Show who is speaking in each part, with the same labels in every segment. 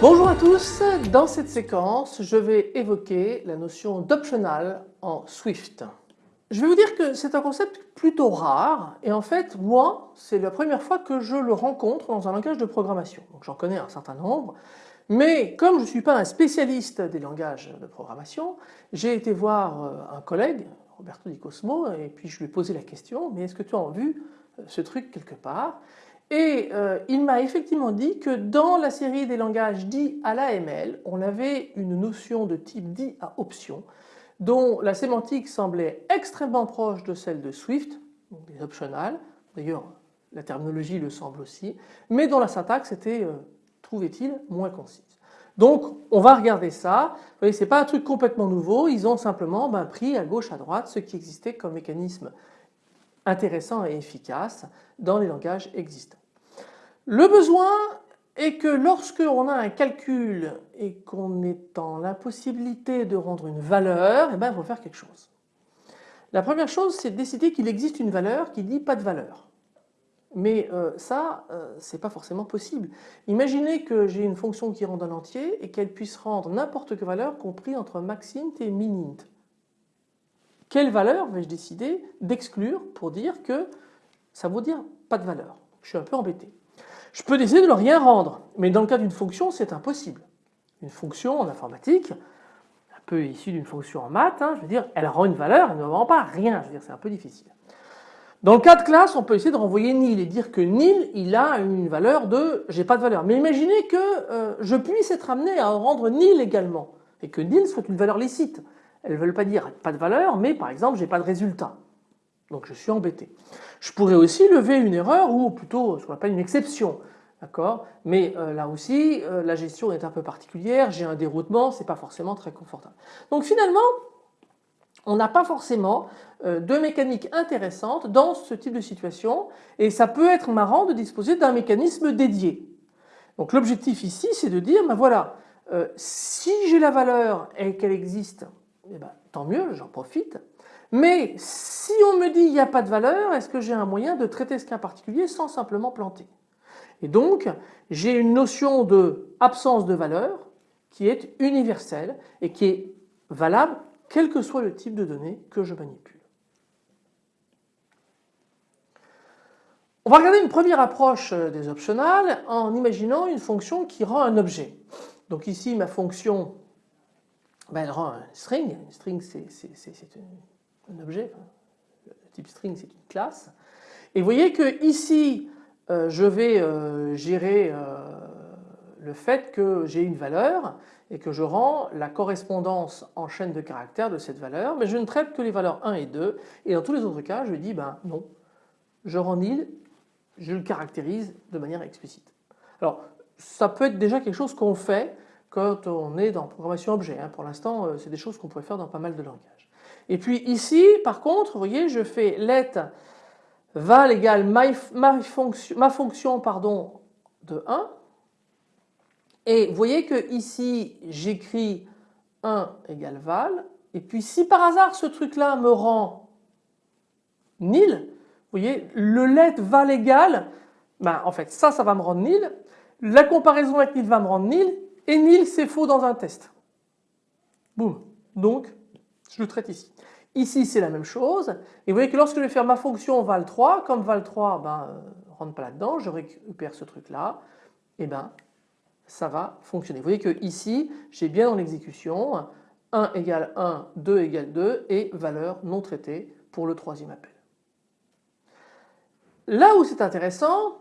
Speaker 1: Bonjour à tous, dans cette séquence je vais évoquer la notion d'optional en Swift. Je vais vous dire que c'est un concept plutôt rare et en fait moi c'est la première fois que je le rencontre dans un langage de programmation. Donc j'en connais un certain nombre mais comme je ne suis pas un spécialiste des langages de programmation j'ai été voir euh, un collègue Roberto Di Cosmo et puis je lui ai posé la question mais est-ce que tu as vu euh, ce truc quelque part? Et euh, il m'a effectivement dit que dans la série des langages dits à l'AML, on avait une notion de type dit à option dont la sémantique semblait extrêmement proche de celle de Swift, des optionales, d'ailleurs la terminologie le semble aussi, mais dont la syntaxe était, euh, trouvait-il, moins concise. Donc on va regarder ça, vous voyez c'est pas un truc complètement nouveau, ils ont simplement ben, pris à gauche à droite ce qui existait comme mécanisme intéressant et efficace dans les langages existants. Le besoin est que lorsque on a un calcul et qu'on est dans l'impossibilité de rendre une valeur, eh ben, il faut faire quelque chose. La première chose c'est de décider qu'il existe une valeur qui dit pas de valeur. Mais euh, ça, euh, c'est pas forcément possible. Imaginez que j'ai une fonction qui rend un entier et qu'elle puisse rendre n'importe quelle valeur compris entre maxint et minint. Quelle valeur vais-je décider d'exclure pour dire que ça vaut dire pas de valeur? Je suis un peu embêté. Je peux décider de ne rien rendre, mais dans le cas d'une fonction, c'est impossible. Une fonction en informatique, un peu issue d'une fonction en maths, hein, je veux dire, elle rend une valeur, elle ne rend pas rien, je veux dire, c'est un peu difficile. Dans le cas de classe, on peut essayer de renvoyer nil et dire que nil, il a une valeur de j'ai pas de valeur. Mais imaginez que euh, je puisse être amené à rendre nil également et que nil soit une valeur licite. Elles ne veulent pas dire pas de valeur, mais par exemple j'ai pas de résultat. Donc je suis embêté. Je pourrais aussi lever une erreur ou plutôt ce qu'on appelle une exception. Mais euh, là aussi, euh, la gestion est un peu particulière, j'ai un déroutement, c'est pas forcément très confortable. Donc finalement, on n'a pas forcément euh, de mécanique intéressante dans ce type de situation et ça peut être marrant de disposer d'un mécanisme dédié. Donc l'objectif ici c'est de dire ben voilà, si j'ai la valeur et qu'elle existe, eh ben, tant mieux, j'en profite. Mais si on me dit il n'y a pas de valeur, est-ce que j'ai un moyen de traiter ce cas particulier sans simplement planter? Et donc j'ai une notion de absence de valeur qui est universelle et qui est valable quel que soit le type de données que je manipule. On va regarder une première approche des optionales en imaginant une fonction qui rend un objet. Donc ici ma fonction ben, elle rend un string, un string c'est un objet, le type string c'est une classe. Et vous voyez que ici euh, je vais euh, gérer euh, le fait que j'ai une valeur et que je rends la correspondance en chaîne de caractères de cette valeur, mais je ne traite que les valeurs 1 et 2 et dans tous les autres cas je dis ben non, je rends nil, je le caractérise de manière explicite. Alors ça peut être déjà quelque chose qu'on fait quand on est dans programmation objet. Hein. Pour l'instant c'est des choses qu'on pourrait faire dans pas mal de langages. Et puis ici, par contre, vous voyez, je fais let val égale ma, fonction, ma fonction pardon, de 1. Et vous voyez que ici, j'écris 1 égale val. Et puis si par hasard ce truc-là me rend nil, vous voyez, le let val égale, ben, en fait ça, ça va me rendre nil. La comparaison avec nil va me rendre nil. Et nil, c'est faux dans un test. Boum. Donc, je le traite ici. Ici c'est la même chose et vous voyez que lorsque je vais faire ma fonction val3, comme val3 ben, euh, rentre pas là-dedans, je récupère ce truc là, et ben ça va fonctionner. Vous voyez que ici j'ai bien dans l'exécution 1 égale 1, 2 égale 2 et valeur non traitée pour le troisième appel. Là où c'est intéressant,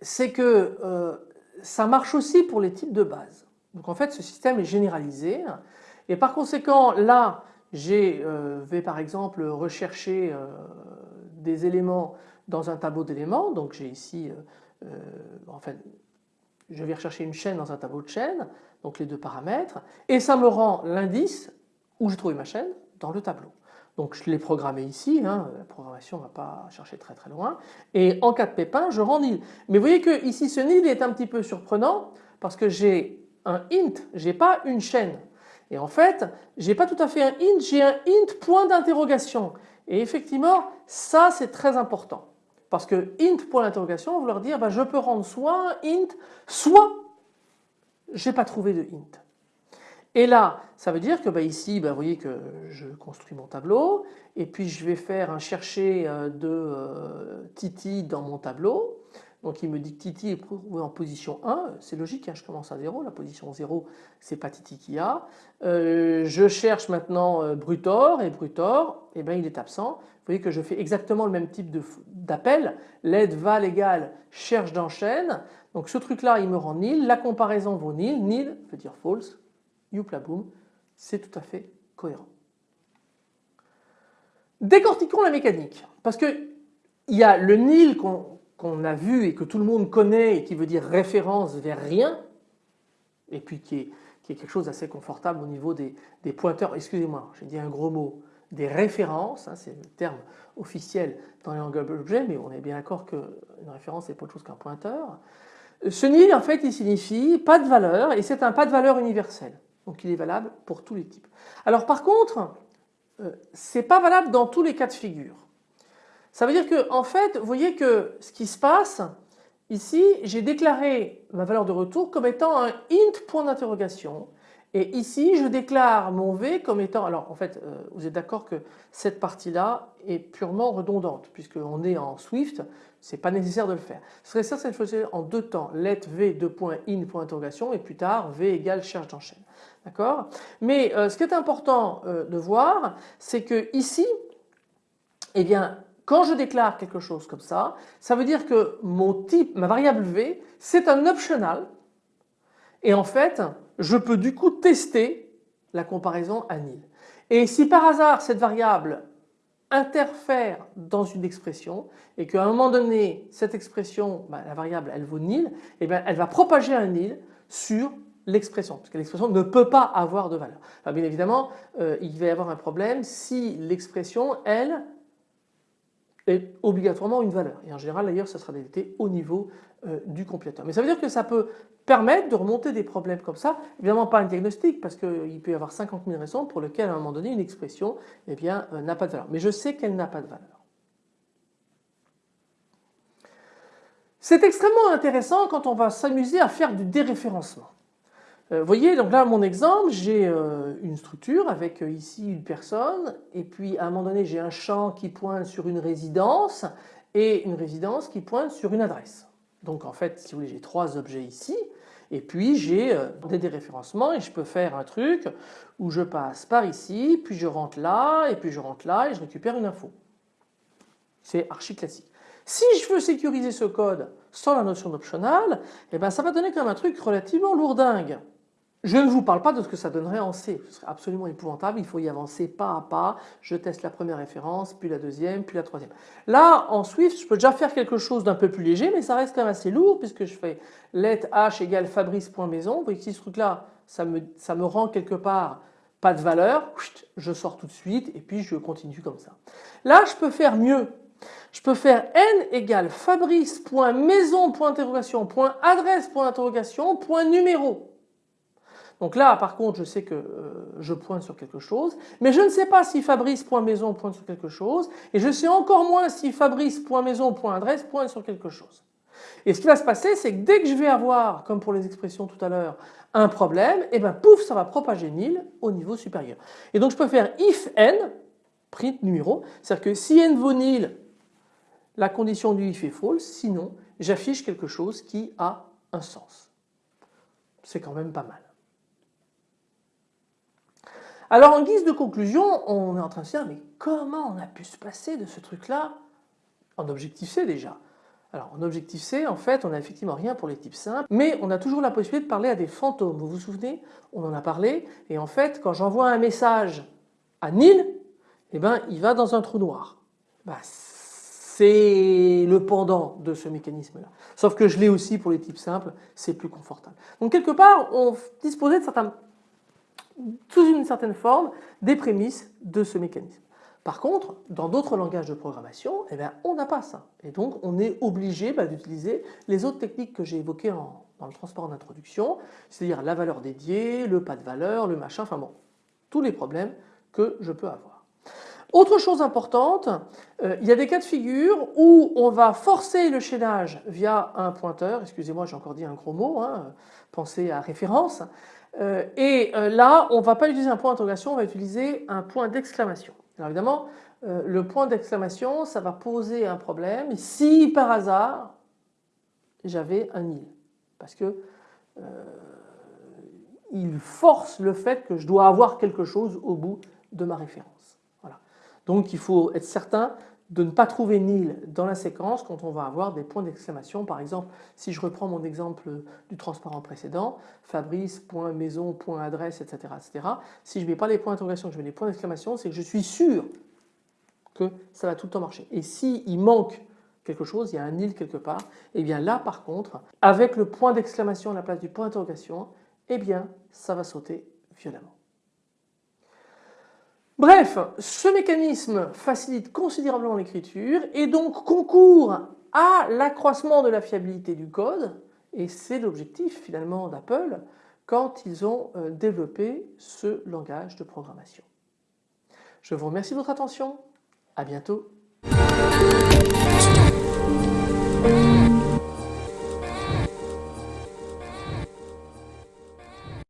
Speaker 1: c'est que euh, ça marche aussi pour les types de base. Donc en fait ce système est généralisé et par conséquent là je euh, vais par exemple rechercher euh, des éléments dans un tableau d'éléments, donc j'ai ici, euh, en fait, je vais rechercher une chaîne dans un tableau de chaîne, donc les deux paramètres, et ça me rend l'indice où j'ai trouvé ma chaîne dans le tableau. Donc je l'ai programmé ici, hein, la programmation ne va pas chercher très très loin. Et en cas de pépin, je rends nil. Mais vous voyez que ici ce nil est un petit peu surprenant parce que j'ai un int, je n'ai pas une chaîne. Et en fait, je n'ai pas tout à fait un int, j'ai un int point d'interrogation. Et effectivement, ça c'est très important. Parce que int point d'interrogation, on va leur dire bah, je peux rendre soit un int, soit je n'ai pas trouvé de int. Et là, ça veut dire que bah, ici, bah, vous voyez que je construis mon tableau et puis je vais faire un chercher euh, de euh, Titi dans mon tableau. Donc il me dit que Titi est en position 1, c'est logique, hein, je commence à 0, la position 0 c'est pas Titi qui a. Euh, je cherche maintenant Brutor et Brutor, eh ben, il est absent. Vous voyez que je fais exactement le même type d'appel, l'aide val égale cherche d'enchaîne. Donc ce truc là il me rend nil, la comparaison vaut nil, nil veut dire false, youpla boom, c'est tout à fait cohérent. Décortiquons la mécanique, parce que il y a le nil qu'on a vu et que tout le monde connaît et qui veut dire référence vers rien, et puis qui est, quelque chose d'assez confortable au niveau des, pointeurs, excusez-moi, j'ai dit un gros mot, des références, hein, c'est le terme officiel dans les langages objets, mais on est bien d'accord qu'une référence n'est pas autre chose qu'un pointeur. Ce nil en fait il signifie pas de valeur et c'est un pas de valeur universel. Donc il est valable pour tous les types. Alors par contre, euh, ce n'est pas valable dans tous les cas de figure. Ça veut dire que en fait, vous voyez que ce qui se passe, ici j'ai déclaré ma valeur de retour comme étant un int point d'interrogation et ici je déclare mon v comme étant, alors en fait euh, vous êtes d'accord que cette partie là est purement redondante puisqu'on est en Swift, c'est pas nécessaire de le faire. Ce serait ça cette faisait en deux temps, let v deux points in point d'interrogation et plus tard v égale cherche d'enchaîne. D'accord? Mais euh, ce qui est important euh, de voir, c'est que ici, eh bien, quand je déclare quelque chose comme ça, ça veut dire que mon type, ma variable v, c'est un optional. Et en fait, je peux du coup tester la comparaison à nil. Et si par hasard cette variable interfère dans une expression et qu'à un moment donné cette expression, bah, la variable elle vaut nil, eh bien, elle va propager un nil sur l'expression, parce que l'expression ne peut pas avoir de valeur. bien évidemment, euh, il va y avoir un problème si l'expression, elle, est obligatoirement une valeur. Et en général, d'ailleurs, ça sera détecté au niveau euh, du compilateur. Mais ça veut dire que ça peut permettre de remonter des problèmes comme ça. Évidemment, pas un diagnostic, parce qu'il peut y avoir 50 000 raisons pour lesquelles, à un moment donné, une expression eh bien, euh, n'a pas de valeur. Mais je sais qu'elle n'a pas de valeur. C'est extrêmement intéressant quand on va s'amuser à faire du déréférencement. Vous euh, voyez, donc là, mon exemple, j'ai euh, une structure avec euh, ici une personne, et puis à un moment donné, j'ai un champ qui pointe sur une résidence et une résidence qui pointe sur une adresse. Donc en fait, si vous voulez, j'ai trois objets ici, et puis j'ai des déréférencements et je peux faire un truc où je passe par ici, puis je rentre là, et puis je rentre là, et je récupère une info. C'est archi classique. Si je veux sécuriser ce code sans la notion d'optional, eh ben ça va donner quand même un truc relativement lourdingue. Je ne vous parle pas de ce que ça donnerait en C, ce serait absolument épouvantable, il faut y avancer pas à pas, je teste la première référence, puis la deuxième, puis la troisième. Là en Swift je peux déjà faire quelque chose d'un peu plus léger mais ça reste quand même assez lourd puisque je fais let h égale fabrice.maison, vous voyez que ce truc là ça me, ça me rend quelque part pas de valeur, je sors tout de suite et puis je continue comme ça. Là je peux faire mieux, je peux faire n égale fabrice.maison.interrogation.adresse.interrogation.numéro. Donc là, par contre, je sais que euh, je pointe sur quelque chose, mais je ne sais pas si Fabrice.maison pointe sur quelque chose, et je sais encore moins si Fabrice.maison.adresse pointe sur quelque chose. Et ce qui va se passer, c'est que dès que je vais avoir, comme pour les expressions tout à l'heure, un problème, et eh ben pouf, ça va propager nil au niveau supérieur. Et donc je peux faire if n, print numéro, c'est-à-dire que si n vaut nil, la condition du if est false, sinon j'affiche quelque chose qui a un sens. C'est quand même pas mal. Alors en guise de conclusion, on est en train de se dire mais comment on a pu se passer de ce truc-là en objectif C déjà alors en objectif C, en fait, on n'a effectivement rien pour les types simples, mais on a toujours la possibilité de parler à des fantômes. Vous vous souvenez On en a parlé, et en fait, quand j'envoie un message à Nil, eh ben, il va dans un trou noir. Bah, c'est le pendant de ce mécanisme-là. Sauf que je l'ai aussi pour les types simples, c'est plus confortable. Donc quelque part, on disposait de certains sous une certaine forme des prémices de ce mécanisme. Par contre, dans d'autres langages de programmation, eh bien, on n'a pas ça. Et donc, on est obligé bah, d'utiliser les autres techniques que j'ai évoquées dans le transport d'introduction, c'est-à-dire la valeur dédiée, le pas de valeur, le machin, enfin bon, tous les problèmes que je peux avoir. Autre chose importante, euh, il y a des cas de figure où on va forcer le chaînage via un pointeur, excusez-moi j'ai encore dit un gros mot, hein, pensez à référence, euh, et euh, là on ne va pas utiliser un point d'interrogation, on va utiliser un point d'exclamation. Alors évidemment le point d'exclamation ça va poser un problème si par hasard j'avais un nil parce que il force le fait que je dois avoir quelque chose au bout de ma référence. Voilà. Donc il faut être certain de ne pas trouver nil dans la séquence quand on va avoir des points d'exclamation. Par exemple, si je reprends mon exemple du transparent précédent, fabrice.maison.adresse, etc., etc. Si je ne mets pas les points d'interrogation, je mets les points d'exclamation, c'est que je suis sûr que ça va tout le temps marcher. Et s'il manque quelque chose, il y a un nil quelque part, et eh bien là par contre, avec le point d'exclamation à la place du point d'interrogation, eh bien ça va sauter violemment. Bref, ce mécanisme facilite considérablement l'écriture et donc concourt à l'accroissement de la fiabilité du code et c'est l'objectif finalement d'Apple quand ils ont euh, développé ce langage de programmation. Je vous remercie de votre attention, à bientôt.